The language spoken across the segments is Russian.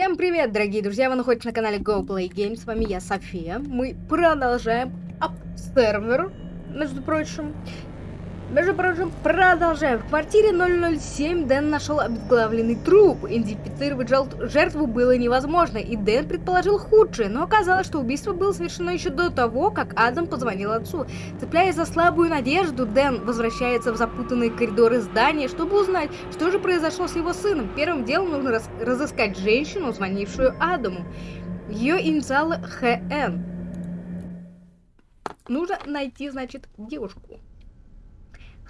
Всем привет, дорогие друзья! Вы находитесь на канале Go Play Games. С вами я, София. Мы продолжаем Observer, между прочим. Между прочим, продолжаем. В квартире 007 Дэн нашел обезглавленный труп. Идентифицировать жертву было невозможно, и Дэн предположил худшее, но оказалось, что убийство было совершено еще до того, как Адам позвонил отцу. Цепляясь за слабую надежду, Дэн возвращается в запутанные коридоры здания, чтобы узнать, что же произошло с его сыном. Первым делом нужно раз разыскать женщину, звонившую Адаму. Ее инициалы ХН. Нужно найти, значит, девушку.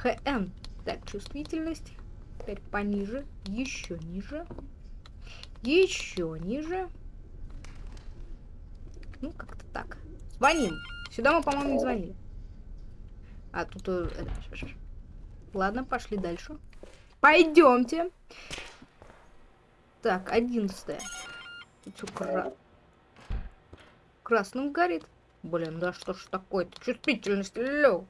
ХН. Так, чувствительность. Теперь пониже. Еще ниже. Еще ниже. Ну, как-то так. Звоним. Сюда мы, по-моему, не звонили. А, тут... Э, ладно, пошли дальше. Пойдемте. Так, одиннадцатое. Тут все кра... красным горит. Блин, да что ж такое-то? Чувствительность, лё.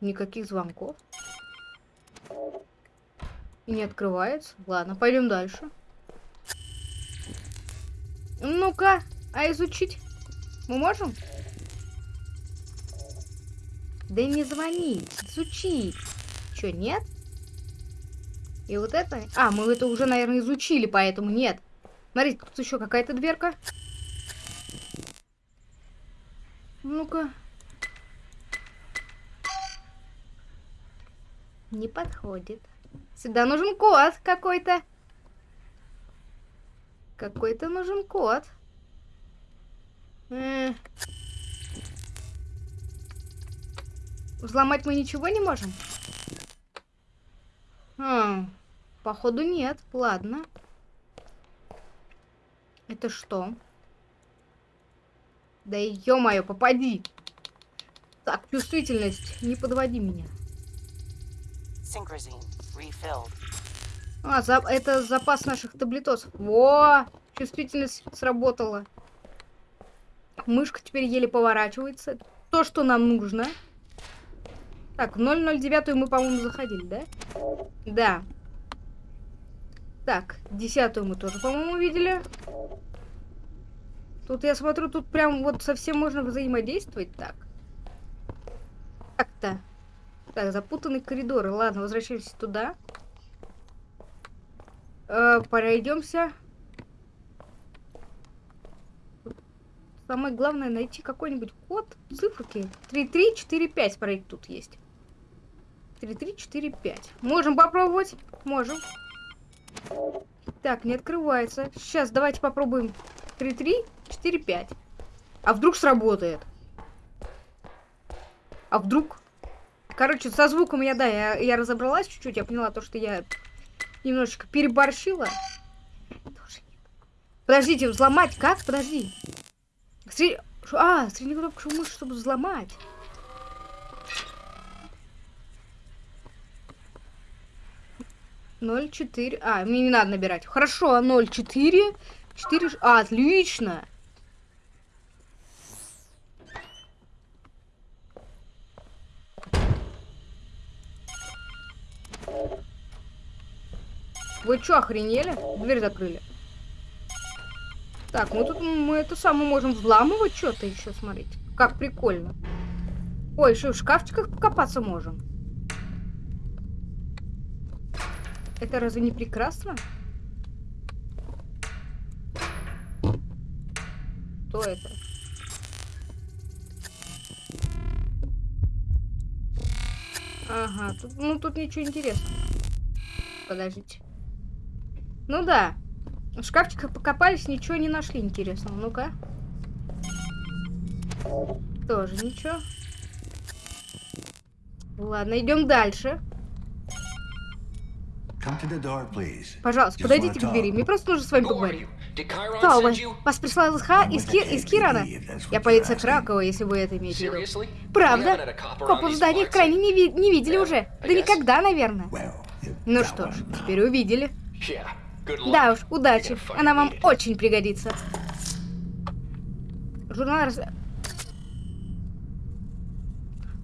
Никаких звонков. И не открывается. Ладно, пойдем дальше. Ну-ка, а изучить мы можем? Да не звонить, изучить. Что, нет? И вот это... А, мы это уже, наверное, изучили, поэтому нет. Смотрите, тут еще какая-то дверка. Ну-ка. Не подходит. Сюда нужен код какой-то. Какой-то нужен. Э -э Взломать мы ничего не можем? А, походу нет. Ладно. Это что? Да ё-моё, попади! Так, чувствительность, не подводи меня. А, за... это запас наших таблетосов. Во! Чувствительность сработала. Мышка теперь еле поворачивается. То, что нам нужно. Так, 009 мы, по-моему, заходили, да? Да. Так, десятую мы тоже, по-моему, видели. Тут, я смотрю, тут прям вот совсем можно взаимодействовать. Так. Так-то. Так, запутанные коридоры. Ладно, возвращаемся туда. Э, пройдемся. Самое главное найти какой-нибудь код, циферки. 3345 смотрите, тут есть. 3345. Можем попробовать? Можем. Так, не открывается. Сейчас давайте попробуем. 3345. А вдруг сработает? А вдруг Короче, со звуком я, да, я, я разобралась чуть-чуть. Я поняла то, что я немножечко переборщила. Подождите, взломать как? Подожди. Сред... А, среднюю кнопку мыши, чтобы взломать. Ноль четыре. А, мне не надо набирать. Хорошо, ноль четыре. Четыре. А, отлично. Что, охренели? Дверь закрыли. Так, мы тут, мы это самое можем взламывать что-то еще, смотрите. Как прикольно. Ой, еще в шкафчиках покопаться можем. Это разве не прекрасно? Что это? Ага, тут, ну тут ничего интересного. Подождите. Ну да. В шкафчиках покопались, ничего не нашли интересного. Ну-ка. Тоже ничего. Ладно, идем дальше. Пожалуйста, подойдите к двери. Мне просто нужно с вами поговорить. Кто вы? Вас прислал ЛХ из, Ки из Кирана? Я полиция Кракова, если вы это имеете в виду. Правда? Копов в здании крайне не, ви не видели уже. Да никогда, наверное. Ну что ж, теперь увидели. Да уж, удачи. Она вам очень пригодится. Журнал раз...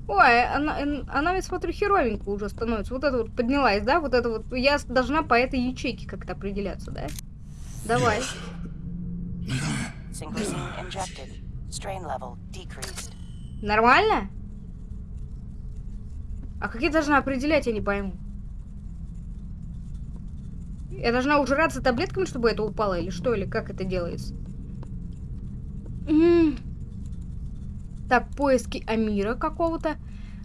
Ой, она, она, я смотрю, херовенько уже становится. Вот это вот поднялась, да? Вот это вот. Я должна по этой ячейке как-то определяться, да? Давай. Нормально? А как я должна определять, я не пойму. Я должна ужираться таблетками, чтобы это упало, или что, или как это делается? Так, поиски Амира какого-то.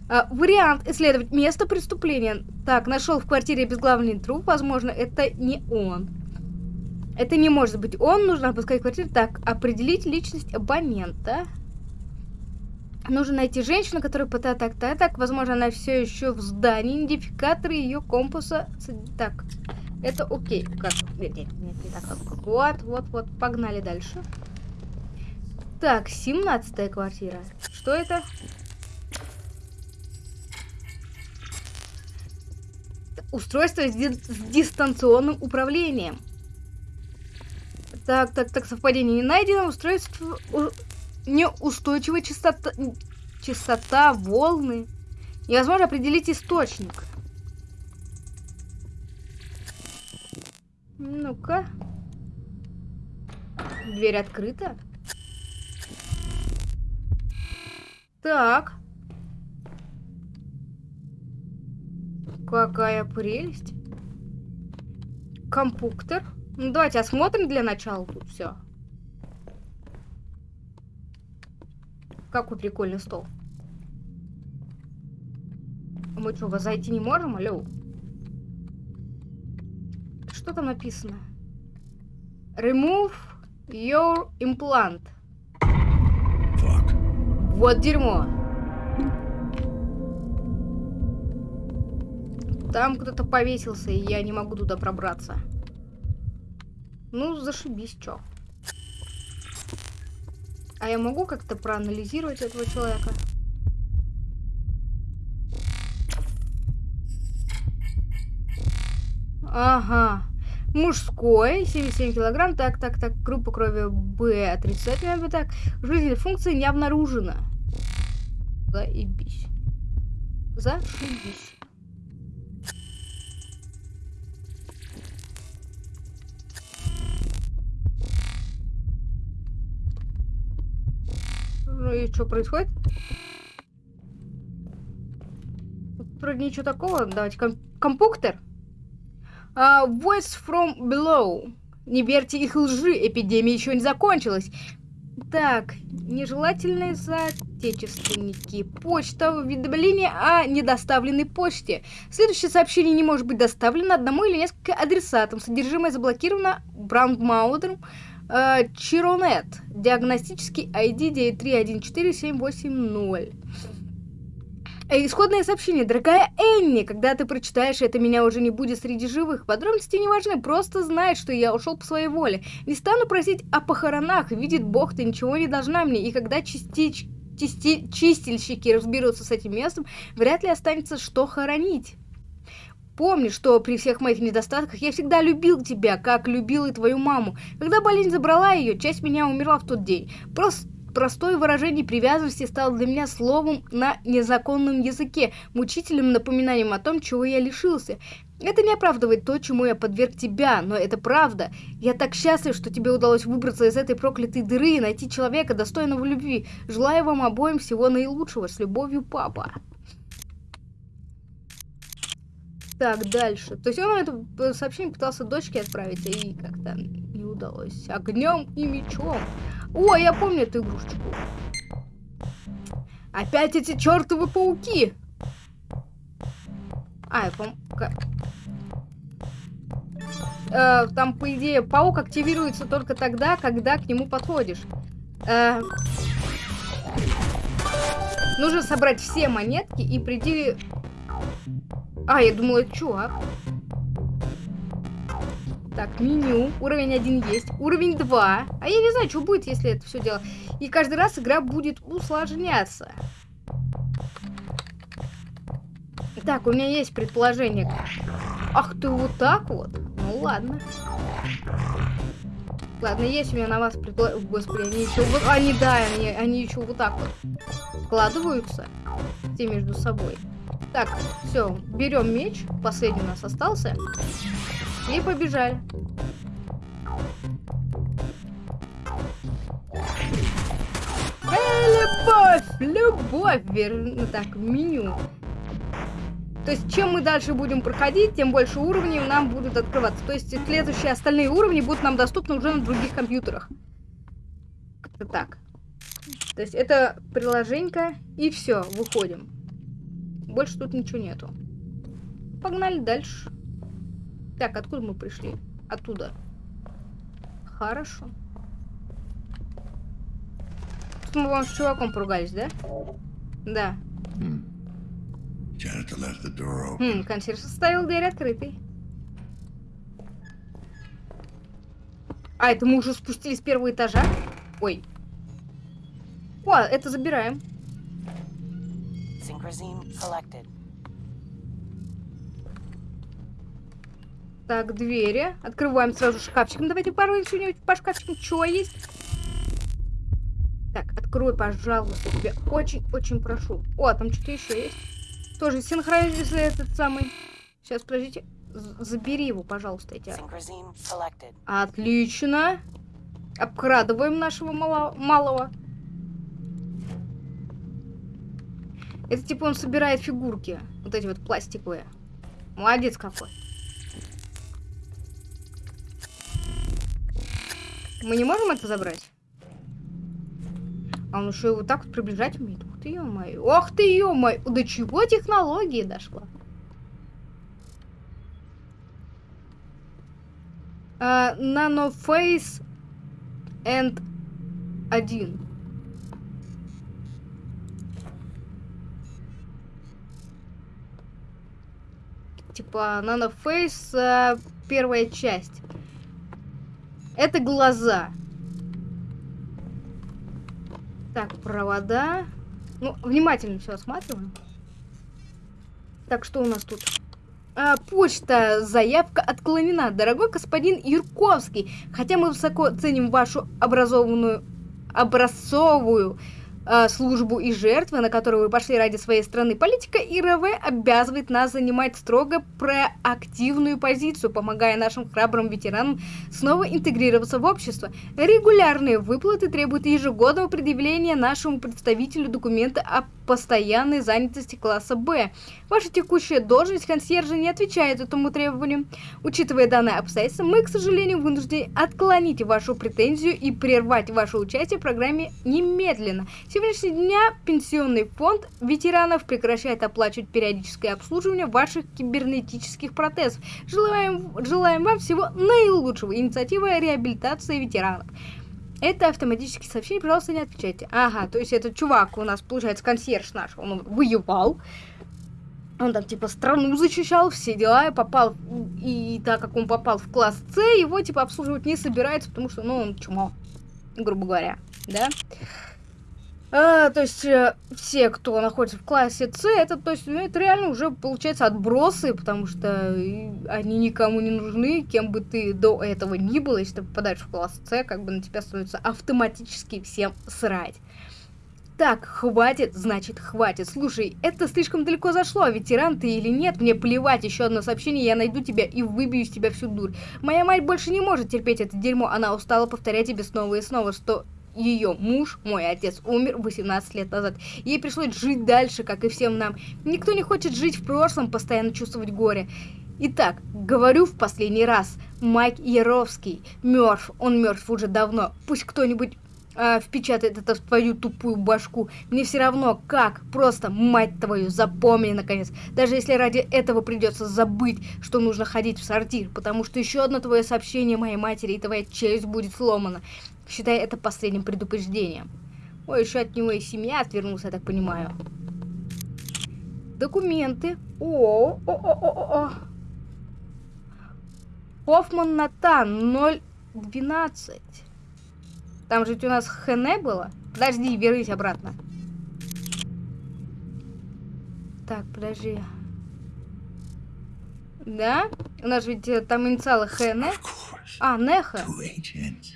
А, вариант исследовать место преступления. Так, нашел в квартире обезглавленный труп. Возможно, это не он. Это не может быть он. Нужно обыскать квартиру. Так, определить личность абонента. Нужно найти женщину, которая пытает так, так, так. Возможно, она все еще в здании. Идентификатор ее компаса. Так, это окей. Как? Нет, нет, нет, не так. Вот, вот, вот. Погнали дальше. Так, 17 квартира. Что это? Устройство с, ди с дистанционным управлением. Так, так, так, совпадение не найдено. Устройство неустойчивая частота, частота волны. Невозможно определить источник. Ну-ка. Дверь открыта. Так. Какая прелесть. Компуктор. Ну, давайте осмотрим для начала тут все. Какой прикольный стол. Мы что, зайти не можем? Алло. Что там написано? Remove your implant. Вот дерьмо. Там кто-то повесился, и я не могу туда пробраться. Ну, зашибись, чё. А я могу как-то проанализировать этого человека? Ага. Мужской, 77 килограмм. Так, так, так. Группа крови Б отрицательная. Так. Жизненная функция не обнаружена. Заебись. Зашибись. Ну и что происходит? Вроде ничего такого. Давайте ком компуктор. Uh, voice from below. Не верьте их лжи, эпидемия еще не закончилась. Так, нежелательные соотечественники. Почта, уведомление о недоставленной почте. Следующее сообщение не может быть доставлено одному или несколько адресатам. Содержимое заблокировано брандмаудером э, Чиронет. Диагностический ID 9314780. Э, исходное сообщение. Дорогая Энни, когда ты прочитаешь это, меня уже не будет среди живых. Подробности не важны, просто знай, что я ушел по своей воле. Не стану просить о похоронах, видит Бог, ты ничего не должна мне. И когда частич... Чисти... чистильщики разберутся с этим местом, вряд ли останется что хоронить. Помни, что при всех моих недостатках я всегда любил тебя, как любил и твою маму. Когда болезнь забрала ее, часть меня умерла в тот день. Просто Простое выражение привязанности стало для меня словом на незаконном языке, мучительным напоминанием о том, чего я лишился. Это не оправдывает то, чему я подверг тебя, но это правда. Я так счастлив, что тебе удалось выбраться из этой проклятой дыры и найти человека, достойного любви. Желаю вам обоим всего наилучшего. С любовью, папа. Так, дальше. То есть он это сообщение пытался дочке отправить, и как-то не удалось. Огнем и мечом. О, я помню эту игрушечку. Опять эти чертовы пауки. А, я пом... Э, там, по идее, паук активируется только тогда, когда к нему подходишь. Э, нужно собрать все монетки и прийти... А, я думала, чувак. Так, меню. Уровень 1 есть. Уровень 2. А я не знаю, что будет, если это все дело. И каждый раз игра будет усложняться. Так, у меня есть предположение. Ах ты, вот так вот? Ну ладно. Ладно, есть у меня на вас предположение. Господи, они еще вот... Они, да, они, они еще вот так вот. складываются все между собой. Так, все, берем меч, последний у нас остался, и побежали. Эй, любовь, любовь, верно, так, меню. То есть, чем мы дальше будем проходить, тем больше уровней нам будут открываться. То есть, следующие остальные уровни будут нам доступны уже на других компьютерах. Как-то так. То есть, это приложенька, и все, выходим. Больше тут ничего нету. Погнали дальше. Так, откуда мы пришли? Оттуда. Хорошо. Тут мы вам с чуваком поругались, да? Да. Open. Хм, консьерж оставил дверь открытой. А, это мы уже спустились с первого этажа? Ой. О, это забираем. Synchrosine collected. Так, двери. Открываем сразу шкафчиком. Давайте порой что-нибудь по шкафчикам. Чего есть? Так, открой, пожалуйста. Тебя очень-очень прошу. О, там что-то еще есть. Тоже синхронизация этот самый. Сейчас, подождите. Забери его, пожалуйста, эти. Отлично. Обкрадываем нашего мало- малого. Это типа он собирает фигурки. Вот эти вот пластиковые. Молодец какой. Мы не можем это забрать? А еще и вот так вот приближать умеет. Ух ты, ё-моё. Ох ты, ё-моё. До чего технологии дошла? А, Nanoface and 1. Типа Nanoface а, первая часть. Это глаза. Так, провода. Ну, внимательно все осматриваем. Так, что у нас тут? А, почта, заявка отклонена. Дорогой господин Юрковский, хотя мы высоко ценим вашу образованную, образцовую а, службу и жертвы, на которую вы пошли ради своей страны, политика ИРВ обязывает нас занимать строго проактивную позицию, помогая нашим храбрым ветеранам снова интегрироваться в общество. Регулярные выплаты требуют ежегодного предъявления нашему представителю документа о постоянной занятости класса Б. Ваша текущая должность консьержа не отвечает этому требованию. Учитывая данное обстоятельство, мы, к сожалению, вынуждены отклонить вашу претензию и прервать ваше участие в программе немедленно. Сегодняшнего дня Пенсионный фонд ветеранов прекращает оплачивать периодическое обслуживание ваших кибернетических протезов. Желаем, желаем вам всего наилучшего. Инициатива реабилитации ветеранов. Это автоматические сообщения, пожалуйста, не отвечайте. Ага, то есть этот чувак у нас, получается, консьерж наш, он воевал. Он там, типа, страну защищал, все дела, попал, и так как он попал в класс С, его, типа, обслуживать не собирается, потому что, ну, он чмо, грубо говоря, да? А, то есть э, все, кто находится в классе С, это, то есть, ну, это реально уже получается отбросы, потому что и они никому не нужны, кем бы ты до этого ни был, если ты попадаешь в класс С, как бы на тебя становится автоматически всем срать. Так, хватит, значит хватит. Слушай, это слишком далеко зашло, а ветеран ты или нет, мне плевать, еще одно сообщение, я найду тебя и выбью из тебя всю дурь. Моя мать больше не может терпеть это дерьмо, она устала повторять тебе снова и снова, что ее муж, мой отец, умер 18 лет назад. Ей пришлось жить дальше, как и всем нам. Никто не хочет жить в прошлом, постоянно чувствовать горе. Итак, говорю в последний раз. Майк Яровский мертв. Он мертв уже давно. Пусть кто-нибудь а, впечатает это в твою тупую башку. Мне все равно как. Просто, мать твою, запомни наконец. Даже если ради этого придется забыть, что нужно ходить в сортир. Потому что еще одно твое сообщение моей матери, и твоя челюсть будет сломана. Считай это последним предупреждением. Ой, еще от него и семья отвернулся, я так понимаю. Документы. О, о, о, о, о. Хоффман Натан 012. Там же у нас Хене было. Подожди, вернись обратно. Так, подожди. Да? У нас ведь э, там инициалы course. А, Неха.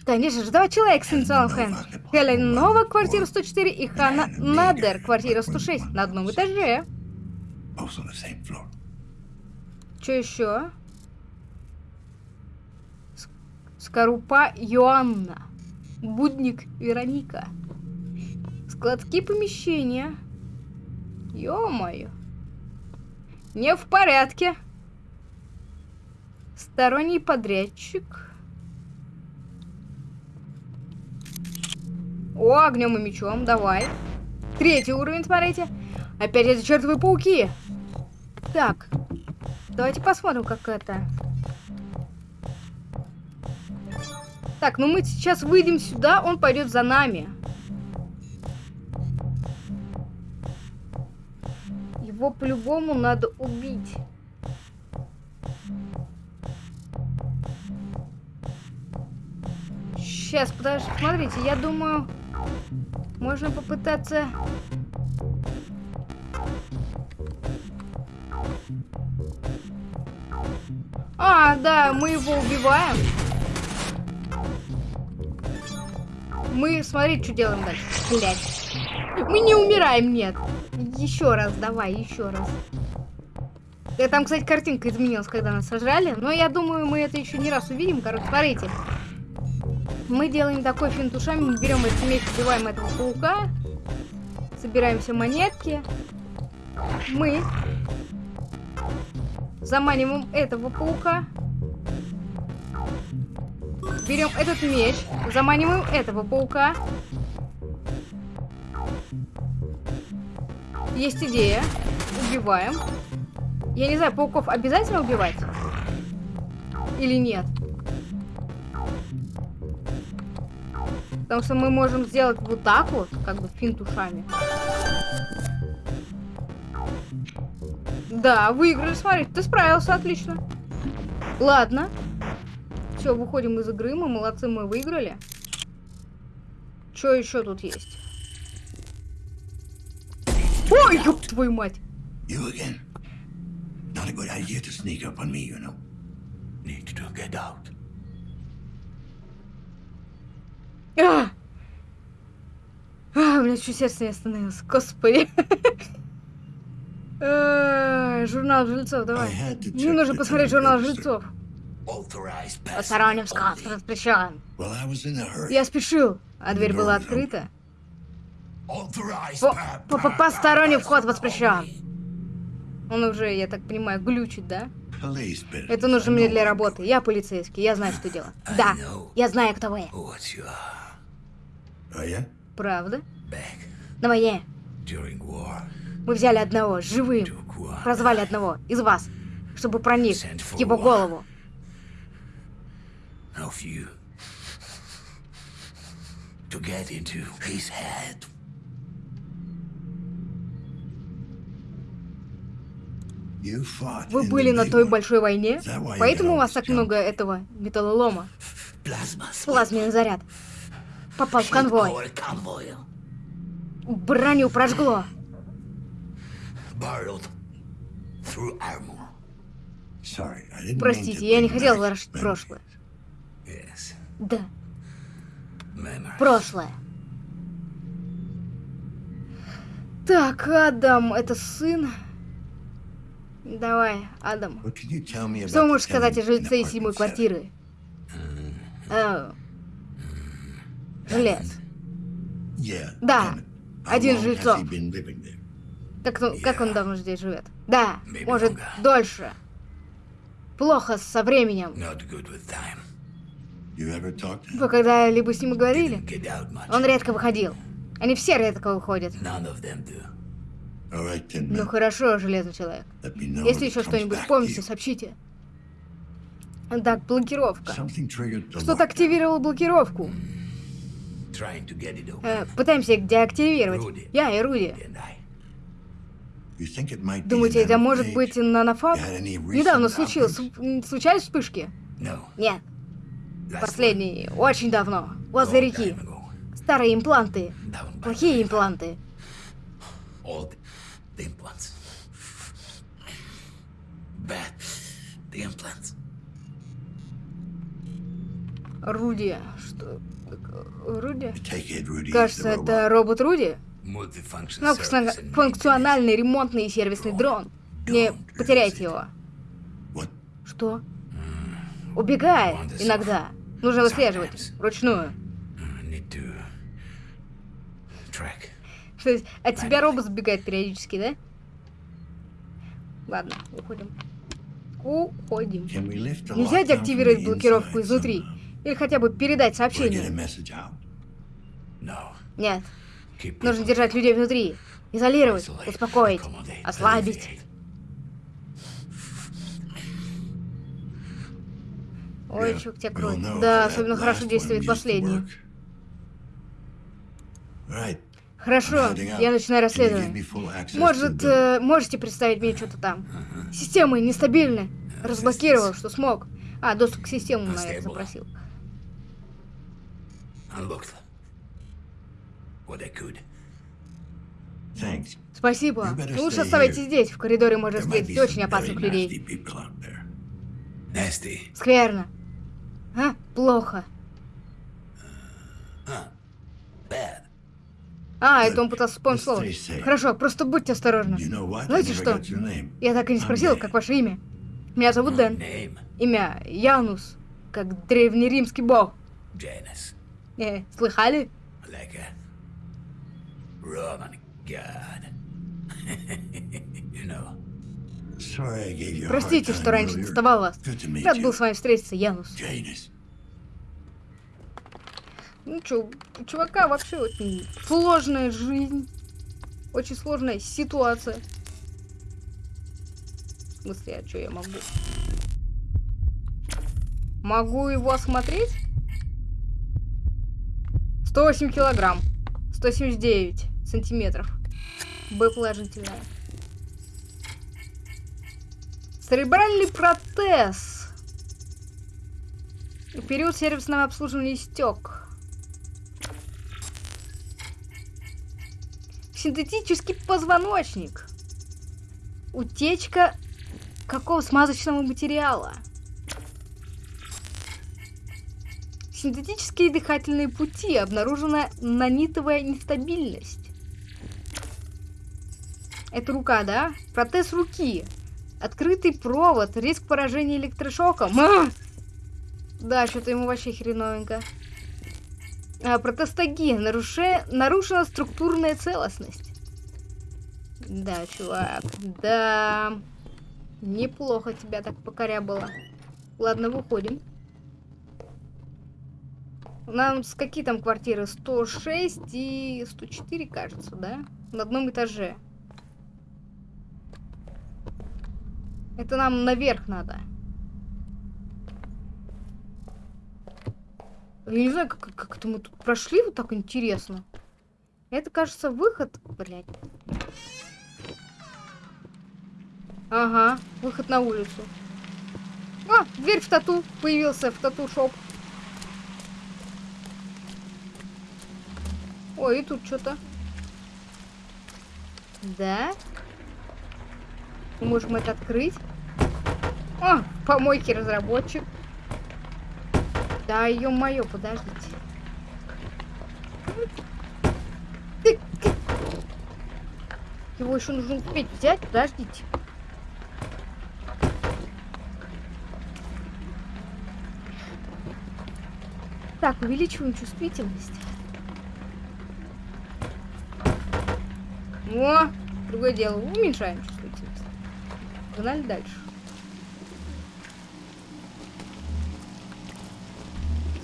Конечно же, два человека с инициалом Хэн. Хелен Нова, квартира 104, и Ханна Надер, квартира 106, на одном этаже. Что еще? Скорупа Йоанна. Будник Вероника. Складские помещения. Ё-моё. Не в порядке. Сторонний подрядчик. О, огнем и мечом, давай. Третий уровень, смотрите. Опять эти чертовы пауки. Так, давайте посмотрим, как это. Так, ну мы сейчас выйдем сюда, он пойдет за нами. Его по-любому надо убить. Сейчас, подожди, смотрите, я думаю, можно попытаться... А, да, мы его убиваем. Мы, смотри, что делаем дальше. Блять. Мы не умираем, нет. Еще раз, давай, еще раз. Э, Там, кстати, картинка изменилась, когда нас сожрали. Но я думаю, мы это еще не раз увидим. Короче, смотрите. Мы делаем такой финт ушами. Берем этот меч, убиваем этого паука. Собираем все монетки. Мы заманиваем этого паука. Берем этот меч, заманиваем этого паука. Есть идея. Убиваем. Я не знаю, пауков обязательно убивать? Или нет? Потому что мы можем сделать вот так вот, как бы финт ушами. Да, выиграли, смотри, ты справился, отлично. Ладно. Все, выходим из игры, мы молодцы, мы выиграли. Что еще тут есть? Ой, ёб твою мать! You again? Not a good idea to sneak up on me, you know. Need to get out. А! А, у меня чуть сердце не остановилось. Господи. Э, Журнал жильцов, давай. Мне нужно посмотреть журнал жильцов. Посторонним воспрещен. A hurry. Я спешил, а дверь была открыта. По- по- Посторонний вход воспрещен. Он уже, я так понимаю, глючит, да? Это нужно I мне для работы. Я полицейский, я знаю, что делать. Да, я знаю, кто вы. Yeah? Правда? На войне мы взяли одного живым, прозвали одного из вас, чтобы проник в его голову. Of you to get into his head. You fought Вы in были на той большой войне, поэтому у вас так много этого металлолома. Плазменный заряд. Попал в конвой. Броню прожгло. Простите, я не хотел ворошить прошлое. Да, Memories. прошлое. Так, Адам, это сын. Давай, Адам. Что можете сказать о жильце apartment седьмой квартиры? Э, Жилец. Yeah, Да, один жильцов. there? Как, он- как он давно здесь живет? Да, Maybe может, longer. дольше. Плохо со временем. Вы когда-либо с ним говорили? Он редко выходил. Они все редко выходят. Ну хорошо, железный человек. Если еще что-нибудь you. сообщите. Так, блокировка. Something triggered the Кто-то lockdown. активировал блокировку. Open. Э, пытаемся их деактивировать. Я и Руди. Думаете, это может быть recent Недавно случилось. Случались вспышки? Нет. Последний. Очень давно. Возле реки. Старые импланты. Плохие импланты. Руди. Что? Руди? Кажется, это робот Руди. Multifunction Ну, функциональный ремонтный и сервисный дрон. Не потеряйте его. Что? Убегает Wonder иногда. Нужно выслеживать. Вручную. То есть от тебя робот сбегает периодически, да? Ладно, уходим. Уходим. Нельзя деактивировать блокировку изнутри. Или хотя бы передать сообщение. No. Нет, нужно держать людей внутри. Изолировать, успокоить, ослабить. Ой, тебя we'll кроет. know Да, особенно хорошо действует последний. Хорошо, я начинаю расследование. Может, э, можете представить мне что-то там? Системы нестабильны. Разблокировал, что смог. А, доступ к системам, наверное, запросил. Спасибо. Лучше оставайтесь здесь. В коридоре можно встретить очень опасных людей. Скверно. А? Плохо. А, это он пытался вспомнить слово. Хорошо, просто будьте осторожны. Знаете что? Я так и не спросил, как ваше имя. Меня зовут Дэн. Имя Янус, как древнеримский бог. Э, слыхали? Roman god. you know. Простите, что раньше доставал вас. Рад был с вами встретиться, Янус. Ну чё, у чувака вообще очень сложная жизнь. Очень сложная ситуация. В смысле, а что я могу? Могу его осмотреть? 108 килограмм. 179 сантиметров. Б положительная. Церебральный протез. Период сервисного обслуживания истек. Синтетический позвоночник. Утечка какого смазочного материала? Синтетические дыхательные пути. Обнаружена нанитовая нестабильность. Это рука, да? Протез руки. Открытый провод. Риск поражения электрошоком. А! Да, что-то ему вообще хреновенько. А, протестогия. Наруше... Нарушена структурная целостность. Да, чувак. Да. Неплохо тебя так покорябало. Ладно, выходим. Нам с какие там квартиры? 106 и 104, кажется, да? На одном этаже. Это нам наверх надо. Я не знаю, как, как это мы тут прошли, вот так интересно. Это, кажется, выход, блядь. Ага, выход на улицу. А, дверь в тату появился, в тату-шоп. Ой, и тут что-то. Да? Мы можем это открыть. А, помойки разработчик. Да, ё-моё, подождите. Ты- ты- Его еще нужно успеть взять, подождите. Так, увеличиваем чувствительность. О, другое дело, уменьшаем. Погнали дальше.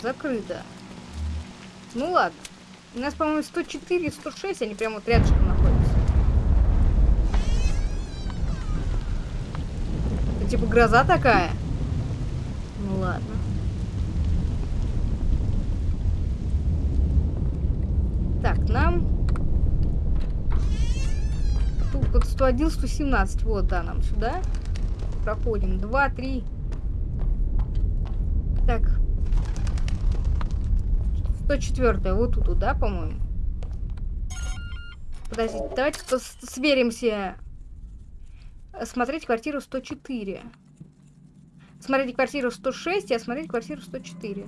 Закрыто. Ну ладно. У нас, по-моему, 104 и 106, они прямо вот рядышком находятся. Это типа гроза такая. Ну ладно. Так, нам... 101, 117. Вот, да, нам сюда. Проходим. 2, 3. Так. 104 вот тут, да, по-моему? Подождите, давайте сверимся. Смотреть квартиру 104. Смотреть квартиру 106 и осмотреть квартиру 104.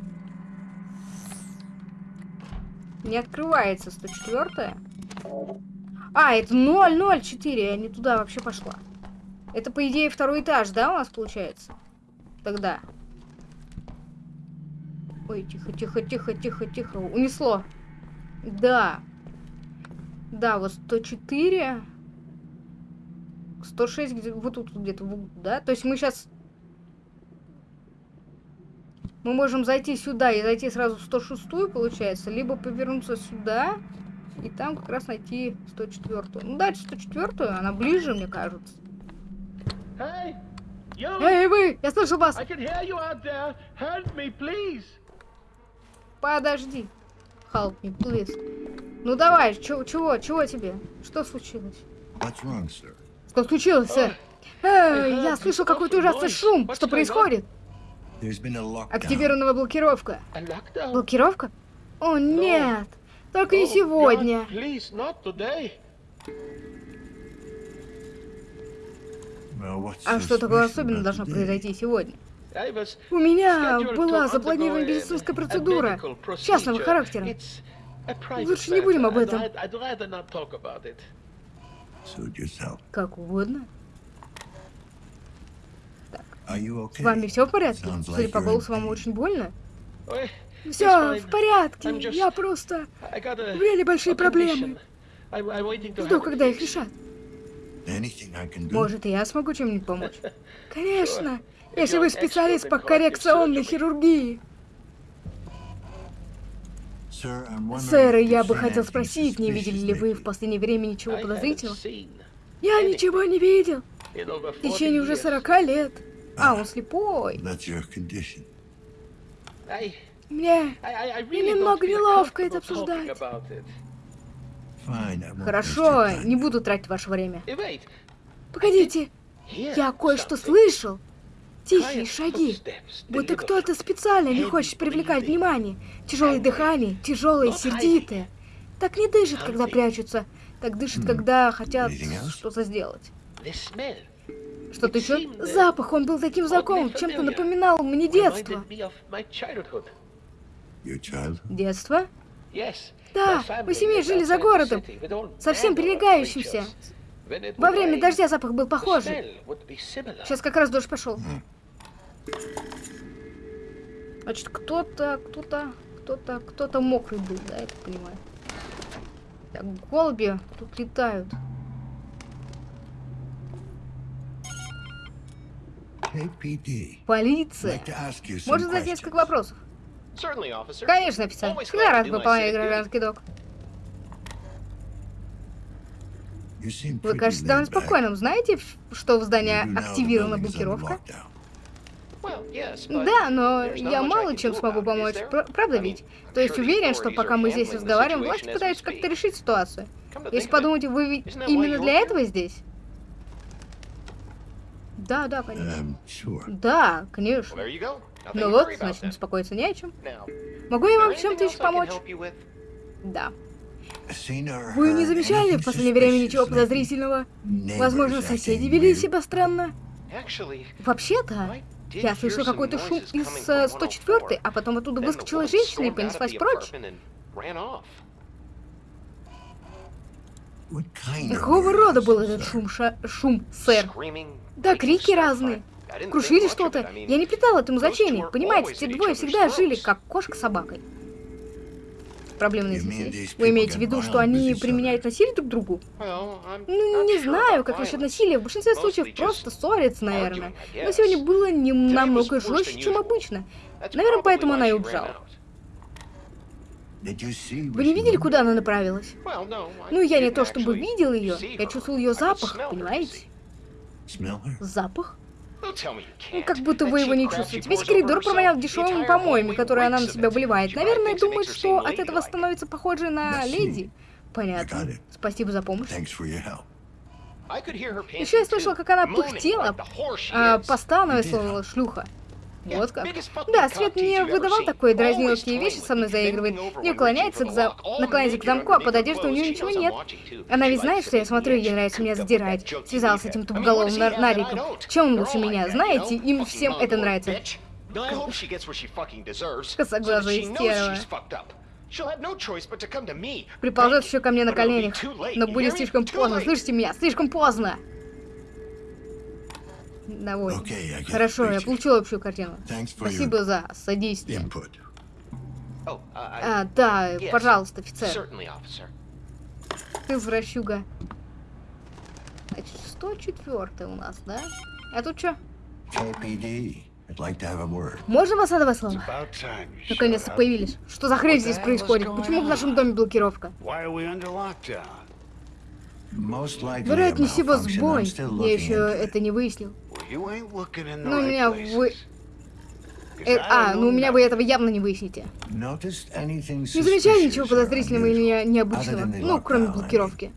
Не открывается 104 А, это 004, я не туда вообще пошла. Это, по идее, второй этаж, да, у нас получается? Тогда. Ой, тихо, тихо, тихо, тихо, тихо. Унесло. Да. Да, вот 104. 106 где вот тут где-то, да? То есть мы сейчас... Мы можем зайти сюда и зайти сразу в 106 получается, либо повернуться сюда и там как раз найти 104 Ну, дальше 104 она ближе, мне кажется. Hey! Эй, вы! Я слышу вас! Me. Подожди. Help me, please. Ну давай, чё, чего, чего тебе? Что случилось? What's wrong? Что случилось, сэр? Эй, я слышу какой-то ужасный шум. Что происходит? Активирована блокировка. Блокировка? О, нет. Только не Oh, сегодня. А что такое about должно произойти сегодня? У меня была запланирована медицинская процедура частного характера. Лучше не будем об этом. Как угодно. Okay? С вами все в порядке? Судя по голосу, вам очень больно. Все в порядке. Я просто У меня небольшие проблемы. жду, когда их решат. Может, и я смогу чем-нибудь помочь? Конечно. Если вы специалист по коррекционной хирургии. Сэр, я бы хотел спросить, не видели ли вы в последнее время ничего подозрительного? Я ничего не видел. В 40 течение уже years. 40 лет. А, он слепой. Мне... Немного неловко это обсуждать. Хорошо, не буду тратить ваше время. Погодите, я кое-что слышал. Тихие шаги. Будто кто-то специально не хочет привлекать внимание. Тяжелое дыхание, тяжелое, сердитое. Так не дышит, когда прячутся. Так дышит, когда хотят что-то сделать. Что-то еще? Запах, он был таким знакомым, чем-то напоминал мне детство. Детство? Да, мы семьей жили за городом, совсем прилегающимся. Во время дождя запах был похожий. Сейчас как раз дождь пошел. Значит, кто-то, кто-то, кто-то, кто-то мокрый был, да, я так понимаю. Так, голуби тут летают. Полиция. Можно задать несколько вопросов? Certainly, officer. Конечно, офицер. Всегда рад выполнять гражданский долг. You seem Вы кажетесь довольно спокойным. Знаете, что в здании активирована блокировка? Да, но я мало чем смогу помочь. Правда ведь? То есть уверен, что пока мы здесь разговариваем, власти пытаются как-то решить ситуацию. Если подумать, вы ведь именно для этого здесь? Да, да, конечно. Um. Да, конечно. Ну вот, значит, then. беспокоиться не о чем. Могу я вам чем-то еще помочь? Да. Вы не замечали в последнее время ничего подозрительного? Возможно, соседи вели себя странно? Вообще-то, я слышал какой-то шум из coming э, from 104 104, а потом оттуда выскочила женщина и понеслась прочь. Какого рода был этот шум, ша- шум, сэр? Да, крики разные. Крушили что-то. Я не придал этому значения. Понимаете, те двое всегда жили, как кошка с собакой. Проблемные these Вы имеете в виду, что они применяют насилие друг к другу? Ну, не знаю, как насчет насилия. В большинстве случаев просто ссорятся, наверное. Но сегодня было не намного жестче, чем обычно. Наверное, поэтому она и убежала. Вы не видели, куда она направилась? Ну, я не то чтобы видел ее, я чувствовал ее запах, понимаете? Запах? Ну, как будто вы его не чувствуете. Весь коридор провонял дешевыми помоями, которые она на себя выливает. Наверное, думает, что от этого становится похожей на леди. Понятно. Спасибо за помощь. Еще я слышала, как она пыхтела, а, постановая, Где? словно шлюха. Вот как. Да, Свет ever выдавал Always дразниловские вещи со мной заигрывает, не уклоняется к за... наклоняется к замку, а под одеждой у нее ничего нет. Она ведь знает, что я смотрю, ей нравится меня задирать. Связался с этим тупоголовым нар- нариком. Чем он лучше меня? Знаете, им всем это нравится. Косоглазая So that she knows стерва. she's fucked up. She'll have no choice but to come to me. Приползет еще ко мне на коленях. Но будет слишком поздно. Слышите меня? Слишком поздно. Довольно. Okay, Хорошо, я получил общую картину. Спасибо за содействие. input. Oh, uh, I, А, да, Yes. пожалуйста, офицер. Ты извращуга. Значит, 104 у нас, да? А тут что? Like. Можно вас на два слова? Наконец-то появились. Что за хрень здесь происходит? Почему в нашем доме блокировка? Вероятнее всего сбой. Я еще это не выяснил. Well, you ain't looking in the Ну, у меня вы... Э, а, ну у меня вы этого явно не выясните. Noticed anything Не suspicious ничего подозрительного или необычного? Ну, кроме блокировки.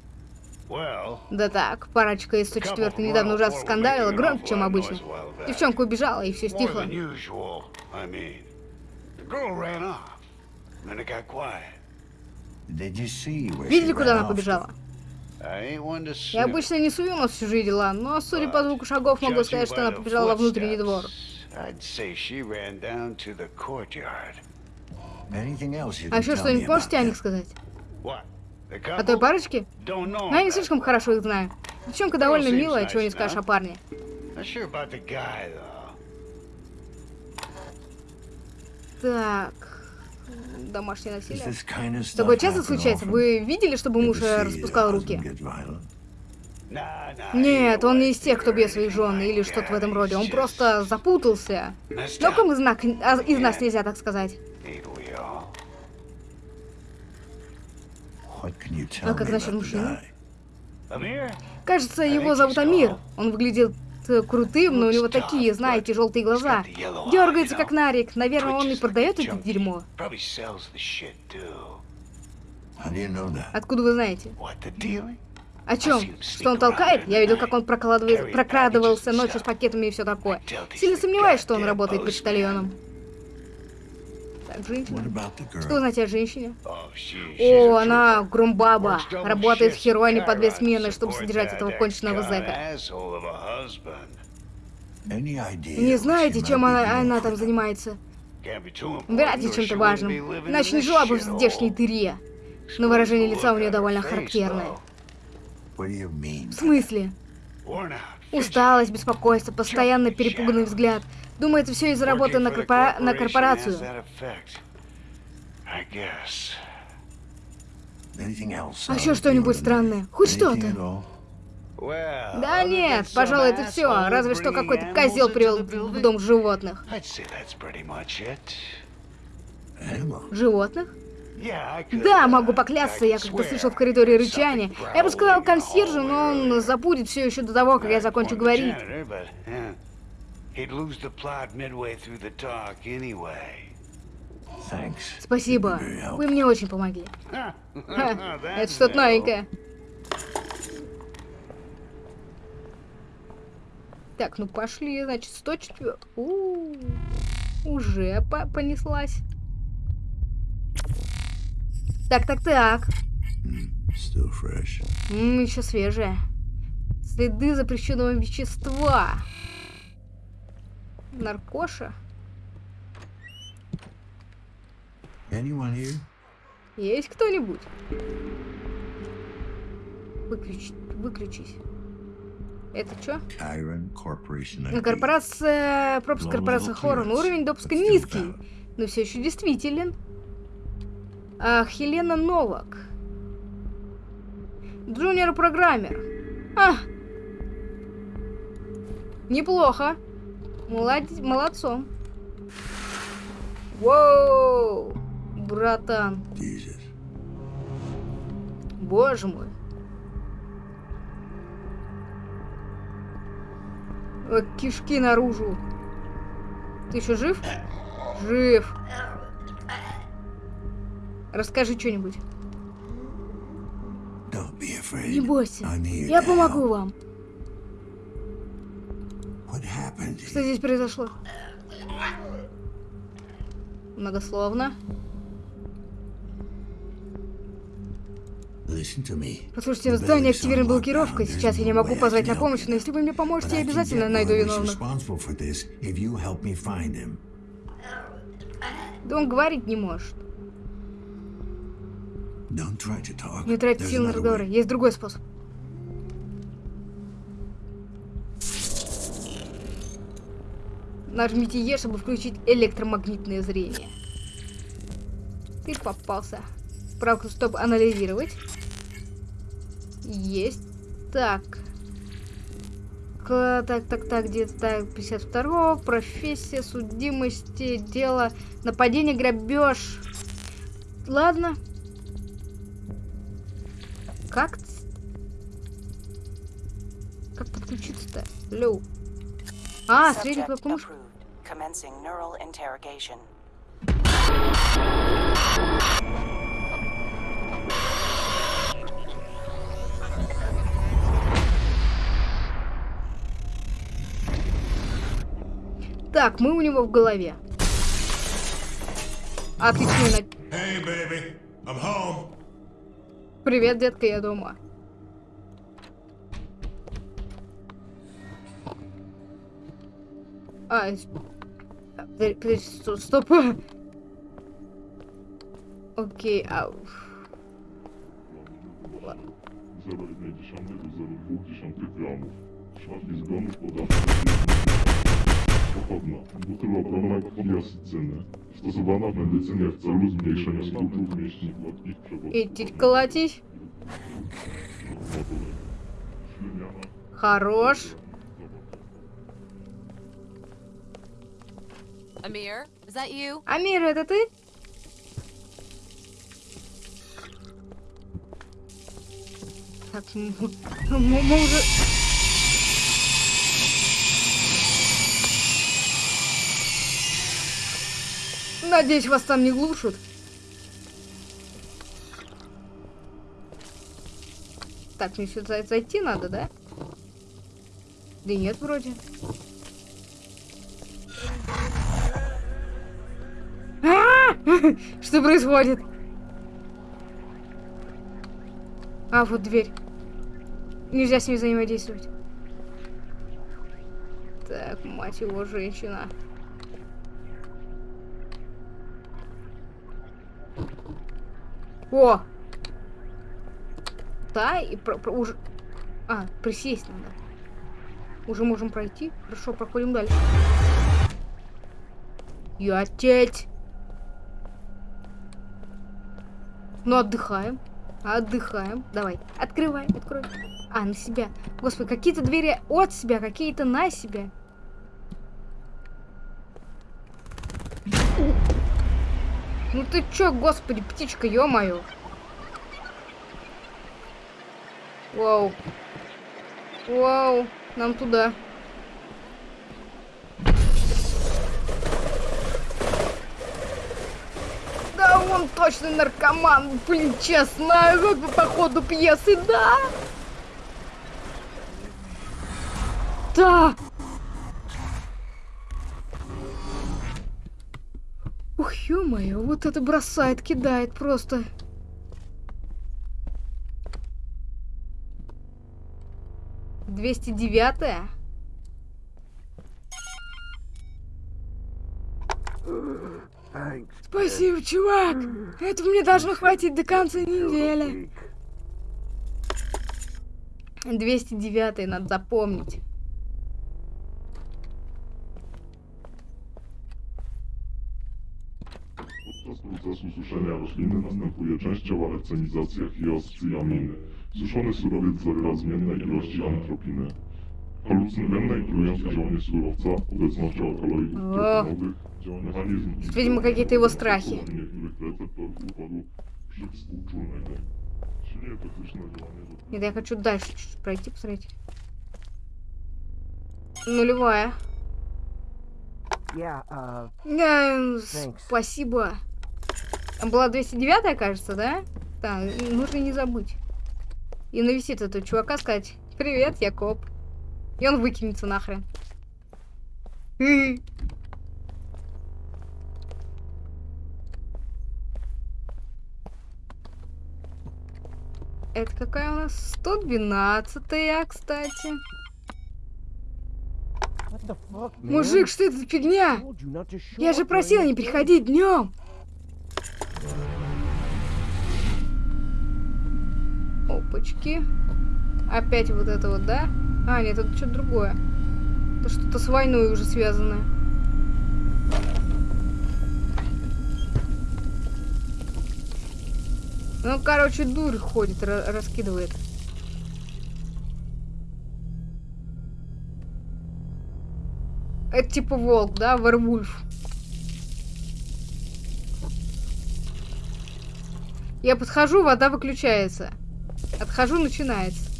Да так, парочка из 104 недавно ужасно скандалила, громче, чем обычно. Девчонка убежала, и все стихло. Видели, куда она побежала? Я обычно не сую нос в чужие дела, но, судя по звуку шагов, могу сказать, что она побежала во внутренний двор. А еще что-нибудь можете о них сказать? О той couple? парочке? Don't know. Ну, я не слишком хорошо их знаю. Девчонка довольно милая, чего не скажешь о парне. Так... Домашнее насилие. Такое часто случается? Вы видели, чтобы муж э, распускал руки? Нет, он не из тех, кто бьет своих жен или что-то в этом роде. Он просто запутался. Но кому знак а, из нас нельзя так сказать. А как насчет мужчины? Кажется, его зовут Амир. Он выглядит э, крутым, но у него такие, знаете, желтые глаза. Дергается как нарик. Наверное, он и продает это дерьмо. Откуда вы знаете? О чем? Что он толкает? Я видел, как он прокладывает- прокрадывался ночью с пакетами и все такое. Сильно сомневаюсь, что он работает почтальоном. Женщина. Что вы знаете о женщине? Oh, О, она double Работает в in по две смены, чтобы содержать этого конченного зэка. Не знаете, чем она, она там занимается? Вряд ли чем-то важным. Иначе не жила бы в здешней дыре. Но выражение лица у нее довольно характерное. В смысле? Усталость, беспокойство, постоянно перепуганный взгляд. Думаю, это все из-за работы на, корпора- на корпорацию. А еще что-нибудь странное? Хоть что-то? Да нет, пожалуй, это все. Разве что какой-то козел привел в дом животных. Животных? Да, могу поклясться, я как-то слышал в коридоре рычание. Я бы сказал консьержу, но он забудет все еще до того, как я закончу говорить. He'd lose the plot midway through the talk anyway. Thanks. Спасибо. Вы мне очень помогли. Это что-то новенькое. Так, ну пошли, значит, 104. У, уже по- понеслась. Так, так, так. Still fresh. еще свежая. Следы запрещенного вещества. Наркоша. Есть кто-нибудь? Выключи, выключись. Это что? Корпорация... Пропуск корпорации Хорон. Уровень допуска низкий, но все еще действителен. А, Хелена Новак. Джуниор-программер. А! Неплохо. Молодец, молодцом. Воу! Братан. Jesus. Боже мой. О, кишки наружу. Ты еще жив? Жив. Расскажи что-нибудь. Не бойся. Я помогу вам. Что здесь произошло? Многословно. Послушайте, on блокировка. lockdown. Сейчас я не могу позвать на помощь, но если вы мне поможете, я обязательно найду виновных. Да он говорить не может. Не There's сил на разговоры. Есть другой способ. Нажмите Е, чтобы включить электромагнитное зрение. Ты попался. Правку, чтобы анализировать. Есть. Так. Так, так, так, где-то так, 52 профессия, судимости, дело, нападение, грабеж. Ладно. Как? Как подключиться-то? Лю. А, средний мыши. approved. Commencing neural interrogation. Так, мы у него в голове. Отличный на... Hey, baby, I'm home. Привет, детка, я дома. А, а, подожди, подожди, сто- стоп. Окей, а... Ладно. 0,1 gramów. Szafki zgonów podawcy pochodna. Butylobrona diasycyny. Stosowana w medycynie w celu zmniejszenia skutków mięśni gładkich przewodów. Идти колотись. motory. Śliniana. Хорош. Amir, is that you? Амир, это ты? Так, м- м- мы уже... Надеюсь, вас там не глушат. Так, мне сюда зайти надо, да? Да нет, вроде. Что происходит? А, вот дверь. Нельзя с ней взаимодействовать. Так, мать его, женщина. О! Да, и про- про- уже... А, присесть надо. Уже можем пройти. Хорошо, проходим дальше. Я Ну, отдыхаем. Отдыхаем. Давай, открывай, открой. А, на себя. Господи, какие-то двери от себя, какие-то на себя. Ну ты чё, господи, птичка, ё-моё. Вау. Вау, нам туда. Да он точно наркоман, блин, честно, по ходу пьесы, да? Да! Ух, ё-моё, вот это бросает, кидает просто. Двести девятая? Спасибо, чувак! Этого мне должно хватить до конца недели. 209 надо запомнить. Podczas procesu suszenia rośliny następuje częściowa lecenizacja hioscyaminy. Suszony surowiec zawiera zmienne ilości antropiny. Surowca, obecnością alkaloidów O. terpenowych, działanie mechanizm... Видимо, какие-то его страхи. Нет, я хочу дальше чуть-чуть пройти, посмотреть. Нулевая. Yeah, uh, спасибо. Там была 209, кажется, да? Да, нужно не забыть. И навестить этого чувака, сказать, привет, я коп. И он выкинется нахрен. Это какая у нас? 112 кстати. what the fuck? Мужик, что это за фигня? Я же during не приходить днем. Опачки. Опять вот это вот, да? А, нет, это что-то другое. Это что-то с войной уже связанное. Ну, короче, дурь ходит, ра- раскидывает. Это типа волк, да? Варвульф. Я подхожу, вода выключается. Отхожу, начинается.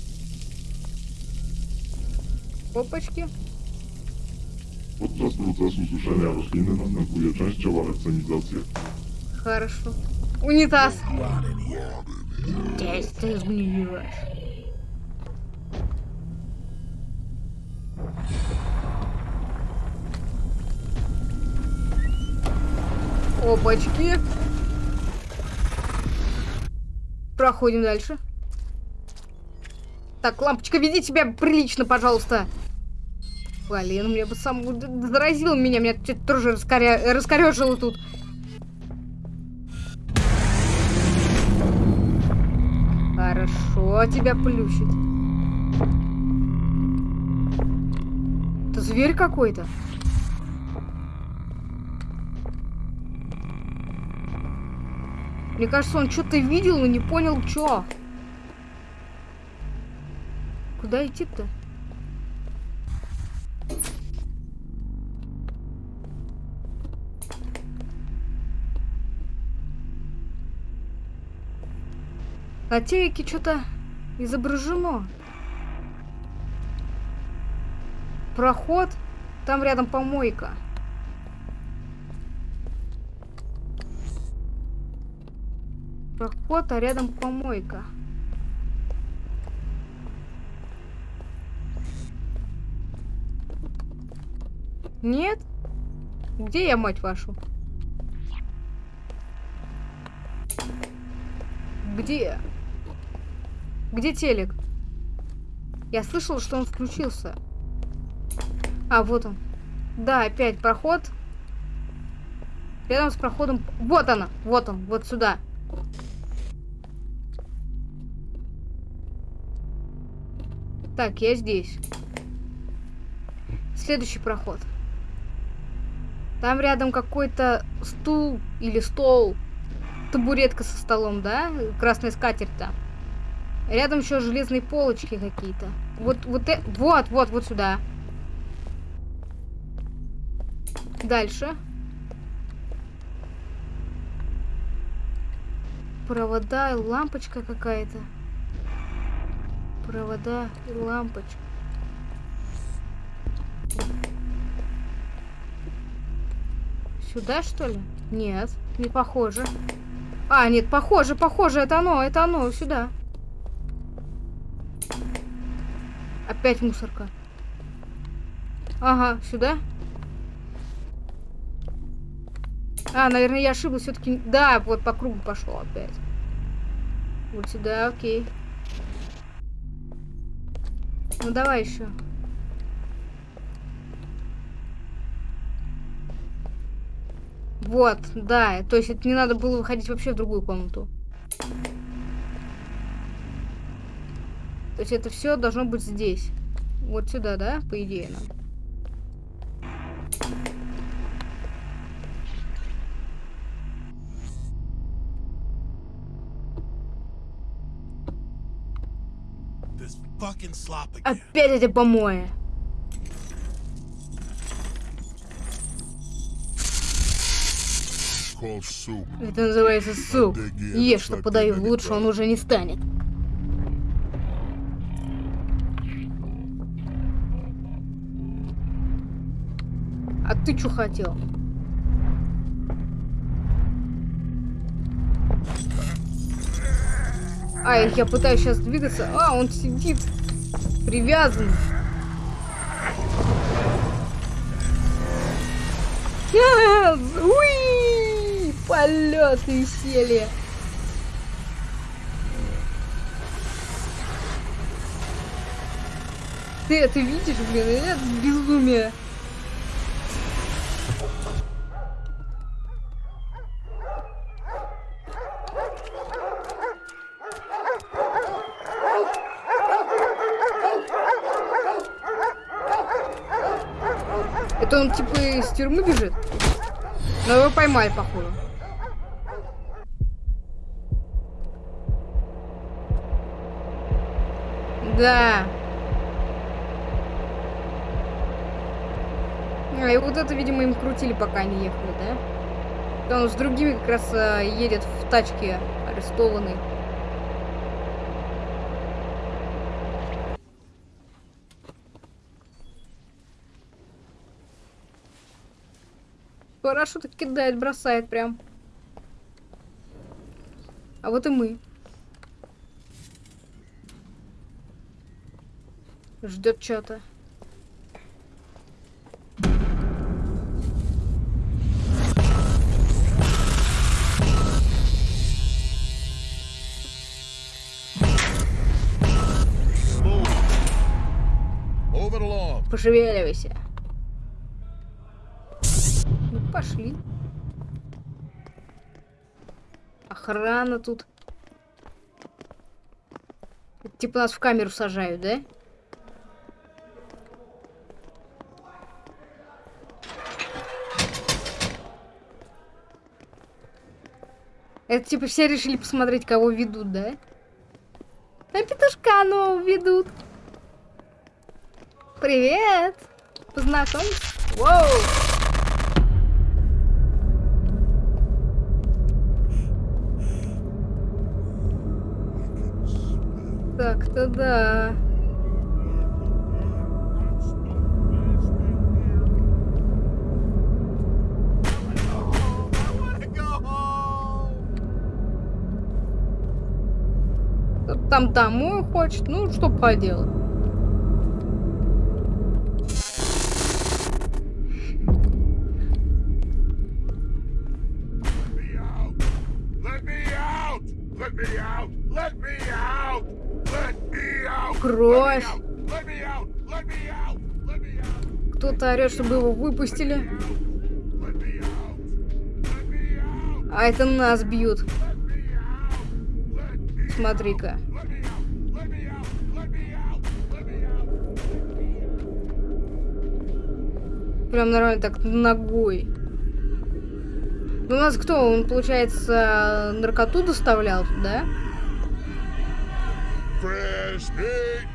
Опачки. Podczas procesu suszenia rośliny następuje częściowa recenizacja. Хорошо. Унитаз. Здесь ты сгниешь. Опачки. Проходим дальше. Так, лампочка, веди себя прилично, пожалуйста. Блин, мне бы сам заразил меня, меня что-то тоже раскоря... раскорежило тут. Хорошо тебя плющит. Это зверь какой-то. Мне кажется, он что-то видел, но не понял, что. Куда идти-то? На телеке что-то изображено. Проход. Там рядом помойка. Проход, а рядом помойка. Нет? Где я, мать вашу? Где? Где телек? Я слышал, что он включился. А, вот он. Да, опять проход. Рядом с проходом... Вот она! Вот он, вот сюда. Так, я здесь. Следующий проход. Там рядом какой-то стул или стол. Табуретка со столом, да? Красная скатерть там. Рядом еще железные полочки какие-то. Вот, вот, э... вот, вот, вот сюда. Дальше. Провода лампочка какая-то. Провода лампочка. Сюда, что ли? Нет, не похоже. А, нет, похоже, похоже, это оно, это оно, сюда. Опять мусорка. Ага, сюда. А, наверное, я ошиблась все-таки. Да, вот по кругу пошло опять. Вот сюда, окей. Ну давай еще. Вот, да. То есть это не надо было выходить вообще в другую комнату. То есть это все должно быть здесь. Вот сюда, да, по идее нам. Опять эти помои. Это называется суп. Ешь, что подаю, лучше он уже не станет. А ты что хотел? А, я пытаюсь сейчас двигаться. А, он сидит. Привязан. Yes! Уи! Полет и. Ты это видишь, блин? Это безумие. Это он типа из тюрьмы бежит? Поймали, походу. Да. А, и вот это, видимо, им крутили, пока они ехали, да? Он с другими как раз а, едет в тачке арестованный. Парашют кидает, бросает прям. А вот и мы. Ждет что-то. Пошевеливайся. Пошли. Охрана тут. Типа нас в камеру сажают, да? Это типа все решили посмотреть, кого ведут, да? А петушка нового ведут. Привет! Познакомься. Воу! Так-то да. Там домой хочет, ну что поделать. Out! Кто-то орет, чтобы его выпустили. А это нас бьют. Смотри-ка. Прям нормально так ногой. Ну, у нас кто? Он, получается, наркоту доставлял, да? Fresh meat.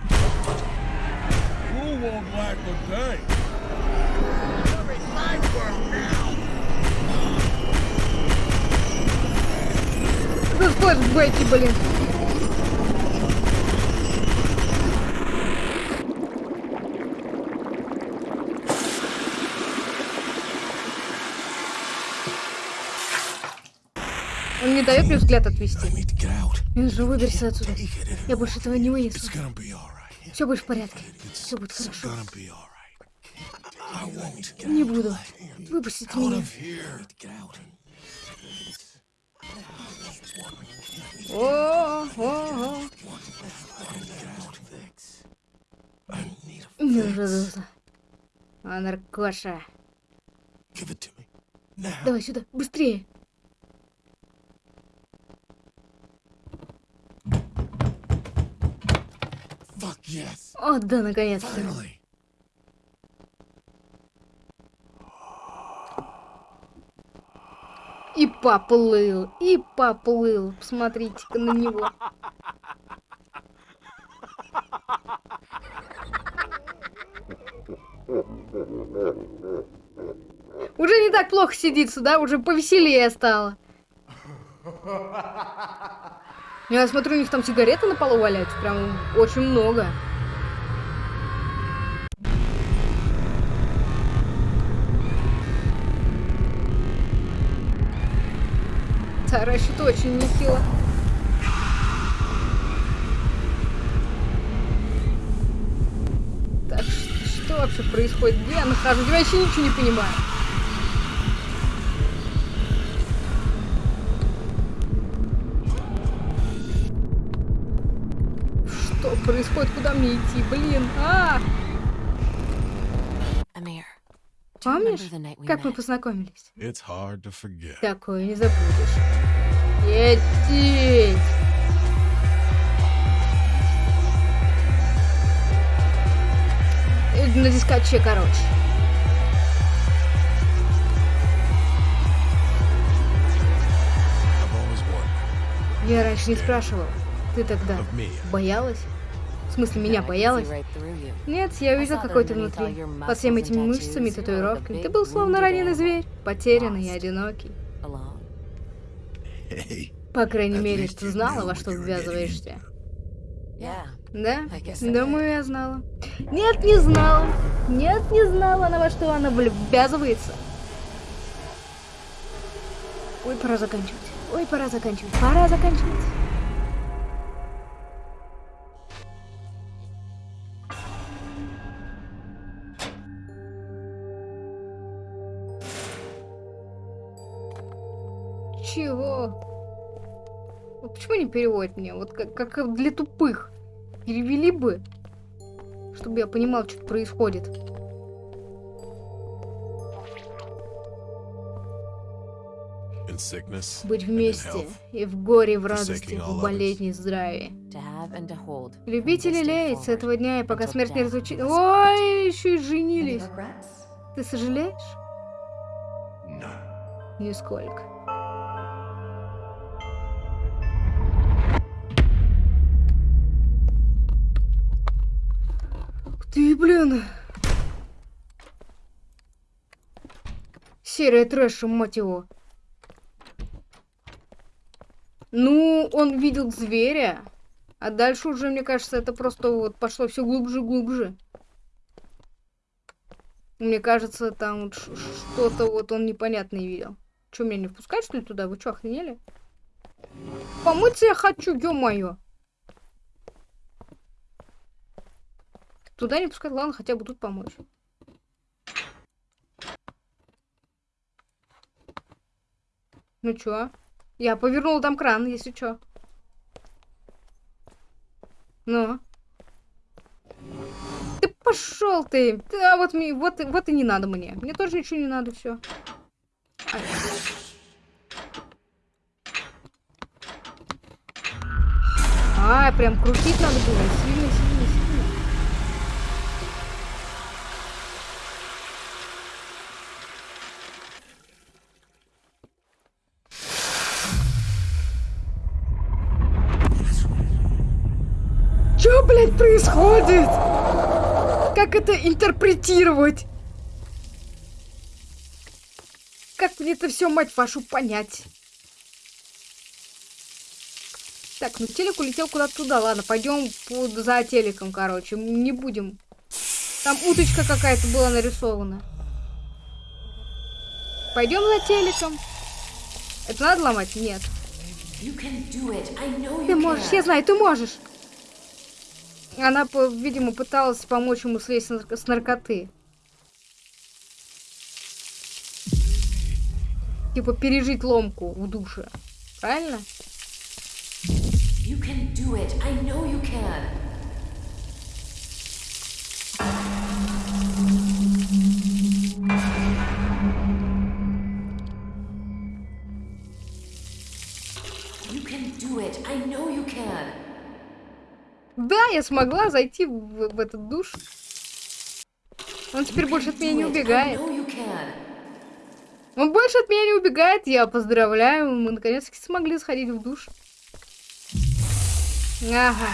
You won't like a day. Ну, флешбеки, блин. Он не дает мне взгляд отвести. Он же выберется отсюда. Я больше этого не вынесу. Все будет в порядке. Все будет хорошо. Не буду. Выпустите меня. О, о, о. Не ужасался. А, наркоша. Давай сюда, быстрее. Fuck yes. О, да, наконец-то. И поплыл, и поплыл. Посмотрите-ка на него. Уже не так плохо сидится, да? Уже повеселее стало. Я смотрю, у них там сигареты на полу валяются. Прям очень много. Таращит очень нехило. Так, что вообще происходит? Где я нахожусь? Я вообще ничего не понимаю. происходит? Куда мне идти? Блин, а! Помнишь, как мы познакомились? Такое не забудешь. Едеть! На дискаче, короче. Я раньше не спрашивал. Ты тогда боялась? В смысле, меня боялась? Нет, я увидел, какой ты внутри. Под всеми этими мышцами и татуировками. Ты был словно раненый зверь, потерянный и одинокий. По крайней мере, ты знала, во что ввязываешься. Да? Думаю, я знала. Нет, не знала. Нет, не знала она, во что она ввязывается. Ой, пора заканчивать. Ой, пора заканчивать. Пора заканчивать. Чего? Вот почему не переводят мне? Вот как, как для тупых. Перевели бы, чтобы я понимал, что происходит. Быть вместе и в горе, и в радости, в болезни и здравии. To have and to hold. Любить и from this day лелеять с этого дня, и пока смерть не разлучит. us Ой, еще и женились. Ты сожалеешь? Нисколько. Ты, блин. Серия трэша, мать его. Ну, он видел зверя, а дальше уже, мне кажется, это просто вот пошло все глубже глубже. Мне кажется, там вот что-то вот он непонятное видел. Че, меня не впускать, что ли, туда? Вы что, охренели? Помыться я хочу, ё-моё. Туда не пускать, ладно, хотя бы тут помочь. Ну чё? Я повернула там кран, если чё. Ну? Ты пошел ты! Ты- А вот, мне, вот, вот и не надо мне. Мне тоже ничего не надо, все. А, прям крутить надо было. Сильно, сильно, сильно. Происходит? Как это интерпретировать? Как мне это все, мать вашу, понять? Так, ну телек улетел куда-то туда. Ладно, пойдем под- за телеком, короче. Не будем. Там уточка какая-то была нарисована. Пойдем за телеком. Это надо ломать? Нет. Ты можешь, я знаю, ты можешь. Она, видимо, пыталась помочь ему слезть с наркоты. Типа пережить ломку в душе. Правильно? You can do it. I know you can. Да, я смогла зайти в, в этот душ. Он теперь больше от меня не убегает. Он больше от меня не убегает. Я поздравляю. Мы наконец-таки смогли сходить в душ. Ага.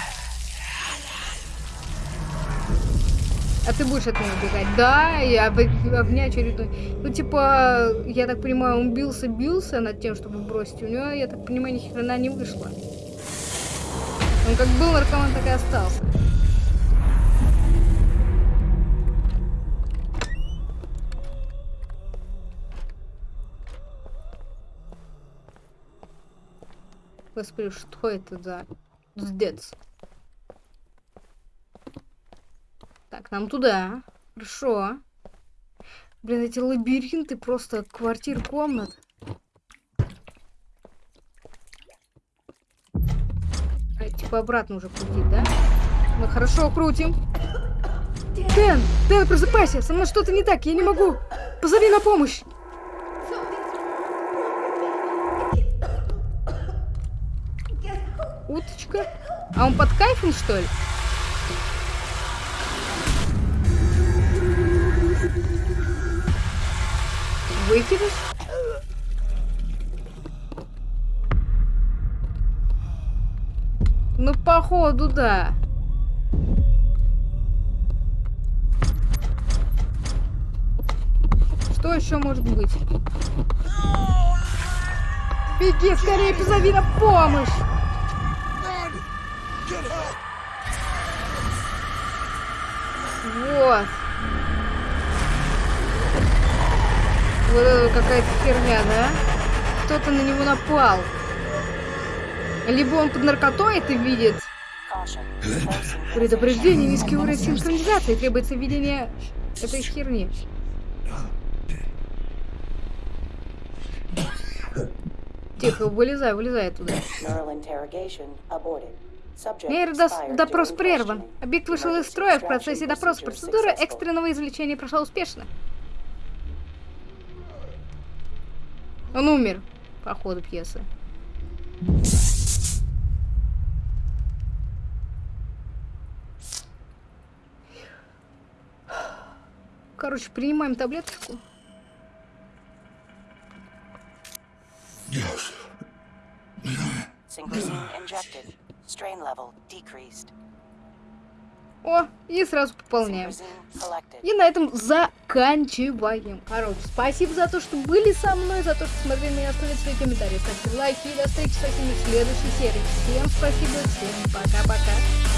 А ты будешь от меня убегать? Да, я об, об меня очередной. Ну, типа, я так понимаю, он бился-бился над тем, чтобы бросить. У него, я так понимаю, ни хрена не вышло. Он как был наркоман, так и остался. Господи, что это за сдец? Так, нам туда. Хорошо. Блин, эти лабиринты просто квартир, комнат. А, типа обратно уже крутить, да? Мы хорошо крутим. Дэн, Дэн, просыпайся, со мной что-то не так, я не могу. Позови на помощь. Уточка? А он под кайфом, что ли? Выкидыш? Походу, да. Что еще может быть? Беги скорее, позови на помощь! Вот. Вот это какая-то херня, да? Кто-то на него напал. Либо он под наркотой это видит. Предупреждение, низкий уровень синхронизации. Требуется введение этой херни. Тихо, вылезай, вылезай оттуда. Нейродос- допрос прерван. Объект вышел из строя в процессе допроса. Процедура экстренного извлечения прошла успешно. Он умер по ходу пьесы. Короче, принимаем таблеточку. О, и сразу пополняем. И на этом заканчиваем. Короче, спасибо за то, что были со мной, за то, что смотрели меня, оставляйте свои комментарии, ставьте лайки и до встречи со всеми в следующей серии. Всем спасибо, всем пока-пока.